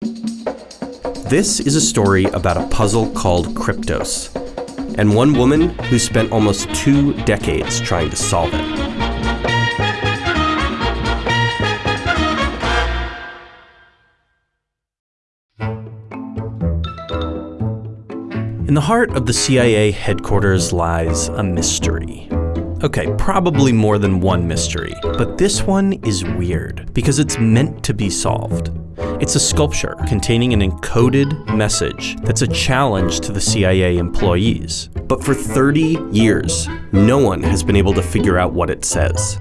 This is a story about a puzzle called Kryptos, and one woman who spent almost two decades trying to solve it. In the heart of the CIA headquarters lies a mystery. Okay, probably more than one mystery, but this one is weird because it's meant to be solved. It's a sculpture containing an encoded message that's a challenge to the CIA employees. But for 30 years, no one has been able to figure out what it says.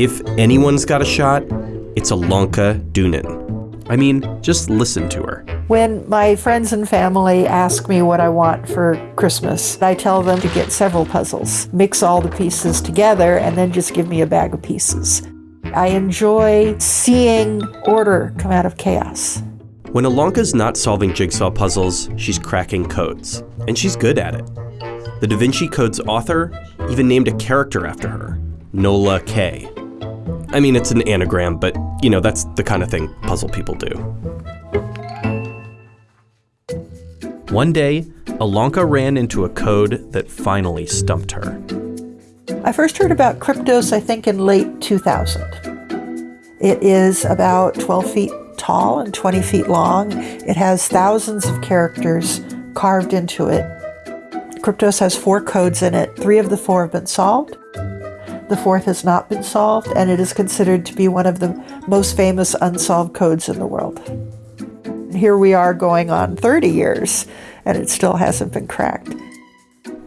If anyone's got a shot, it's Ilonka Dunin. I mean, just listen to her. When my friends and family ask me what I want for Christmas, I tell them to get several puzzles, mix all the pieces together, and then just give me a bag of pieces. I enjoy seeing order come out of chaos. When Ilonka's not solving jigsaw puzzles, she's cracking codes, and she's good at it. The Da Vinci Code's author even named a character after her, Nola Kaye. I mean, it's an anagram, but you know, that's the kind of thing puzzle people do. One day, Ilonka ran into a code that finally stumped her. I first heard about Kryptos, I think, in late 2000. It is about 12 feet tall and 20 feet long. It has thousands of characters carved into it. Kryptos has four codes in it. Three of the four have been solved. The fourth has not been solved, and it is considered to be one of the most famous unsolved codes in the world. Here we are going on 30 years, and it still hasn't been cracked.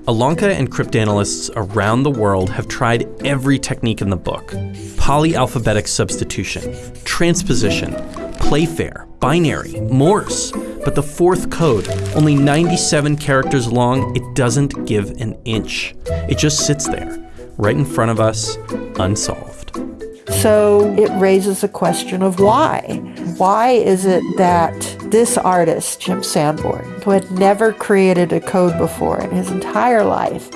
Ilonka and cryptanalysts around the world have tried every technique in the book polyalphabetic substitution, transposition, Playfair, binary, Morse. But the fourth code, only 97 characters long, it doesn't give an inch. It just sits there right in front of us, unsolved. So it raises a question of why. Why is it that this artist, Jim Sanborn, who had never created a code before in his entire life,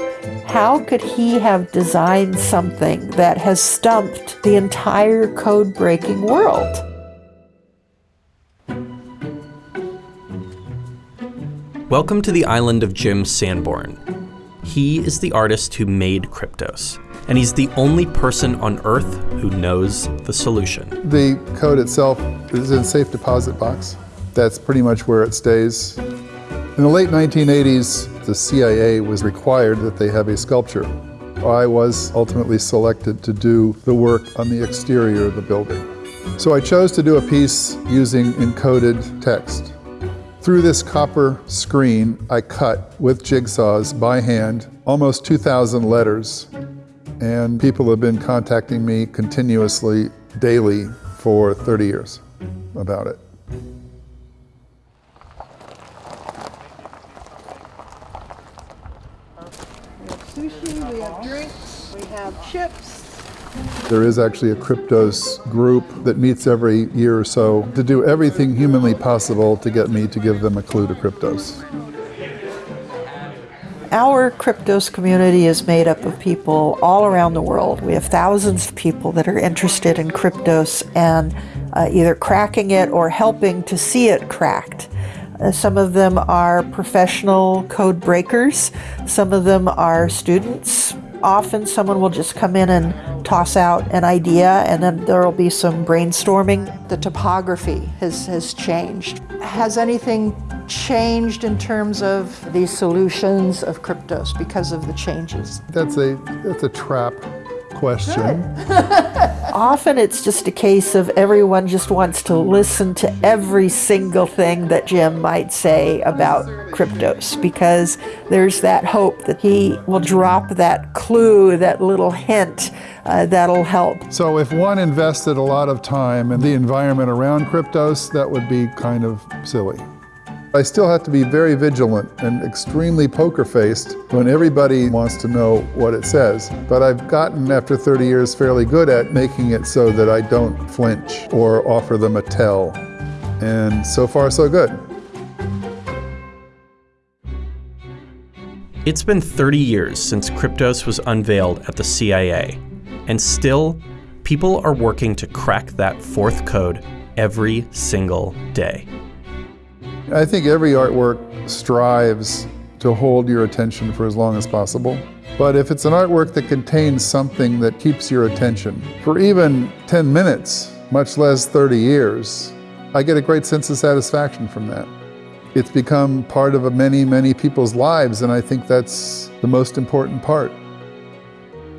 how could he have designed something that has stumped the entire code breaking world? Welcome to the island of Jim Sanborn. He is the artist who made Kryptos, and he's the only person on Earth who knows the solution. The code itself is in a safe deposit box. That's pretty much where it stays. In the late 1980s, the CIA was required that they have a sculpture. I was ultimately selected to do the work on the exterior of the building. So I chose to do a piece using encoded text. Through this copper screen, I cut with jigsaws by hand almost 2,000 letters. And people have been contacting me continuously, daily, for 30 years about it. We have sushi, we have drinks, we have chips. There is actually a Kryptos group that meets every year or so to do everything humanly possible to get me to give them a clue to Kryptos. Our Kryptos community is made up of people all around the world. We have thousands of people that are interested in Kryptos and uh, either cracking it or helping to see it cracked. Uh, some of them are professional code breakers. Some of them are students often someone will just come in and toss out an idea and then there will be some brainstorming. The topography has, has changed. Has anything changed in terms of the solutions of Kryptos because of the changes? That's a, that's a trap question. Often it's just a case of everyone just wants to listen to every single thing that Jim might say about Kryptos because there's that hope that he will drop that clue, that little hint uh, that'll help. So if one invested a lot of time in the environment around Kryptos, that would be kind of silly. I still have to be very vigilant and extremely poker-faced when everybody wants to know what it says. But I've gotten, after 30 years, fairly good at making it so that I don't flinch or offer them a tell. And so far, so good. It's been 30 years since Kryptos was unveiled at the CIA, and still, people are working to crack that fourth code every single day. I think every artwork strives to hold your attention for as long as possible. But if it's an artwork that contains something that keeps your attention for even 10 minutes, much less 30 years, I get a great sense of satisfaction from that. It's become part of many, many people's lives, and I think that's the most important part.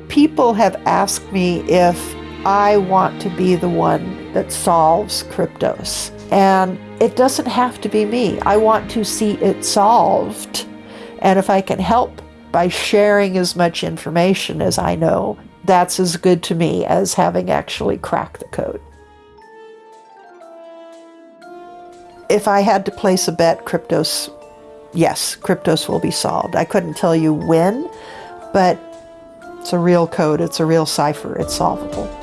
People have asked me if I want to be the one that solves Kryptos. And it doesn't have to be me. I want to see it solved. And if I can help by sharing as much information as I know, that's as good to me as having actually cracked the code. If I had to place a bet, Kryptos, yes, Kryptos will be solved. I couldn't tell you when, but it's a real code, it's a real cipher, it's solvable.